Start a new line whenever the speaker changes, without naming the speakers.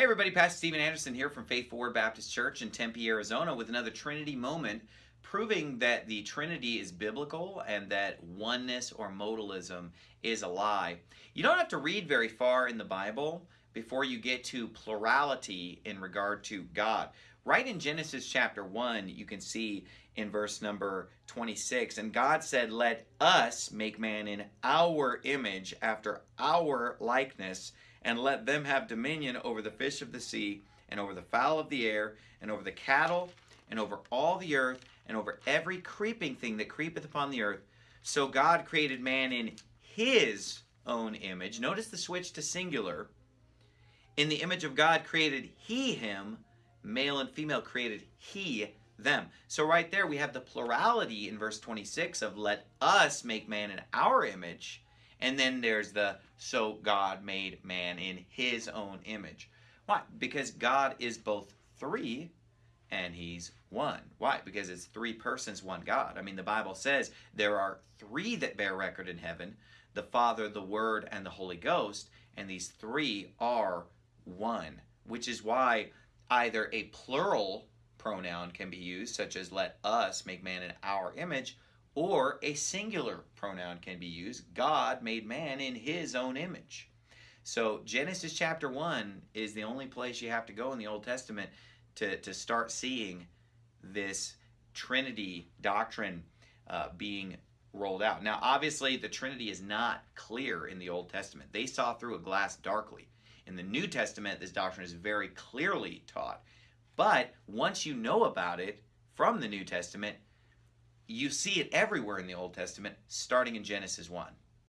Hey everybody, Pastor Steven Anderson here from Faithful Word Baptist Church in Tempe, Arizona with another Trinity moment proving that the Trinity is biblical and that oneness or modalism is a lie. You don't have to read very far in the Bible before you get to plurality in regard to God. Right in Genesis chapter 1, you can see in verse number 26, and God said, Let us make man in our image after our likeness and let them have dominion over the fish of the sea, and over the fowl of the air, and over the cattle, and over all the earth, and over every creeping thing that creepeth upon the earth. So God created man in his own image. Notice the switch to singular. In the image of God created he him, male and female created he them. So right there we have the plurality in verse 26 of let us make man in our image and then there's the so God made man in his own image. Why? Because God is both three and he's one. Why? Because it's three persons, one God. I mean, the Bible says there are three that bear record in heaven the Father, the Word, and the Holy Ghost. And these three are one, which is why either a plural pronoun can be used, such as let us make man in our image, or a singular pronoun can be used. God made man in his own image. So Genesis chapter 1 is the only place you have to go in the Old Testament to, to start seeing this Trinity doctrine uh, being rolled out. Now, obviously, the Trinity is not clear in the Old Testament. They saw through a glass darkly. In the New Testament, this doctrine is very clearly taught. But once you know about it from the New Testament, you see it everywhere in the Old Testament, starting in Genesis 1.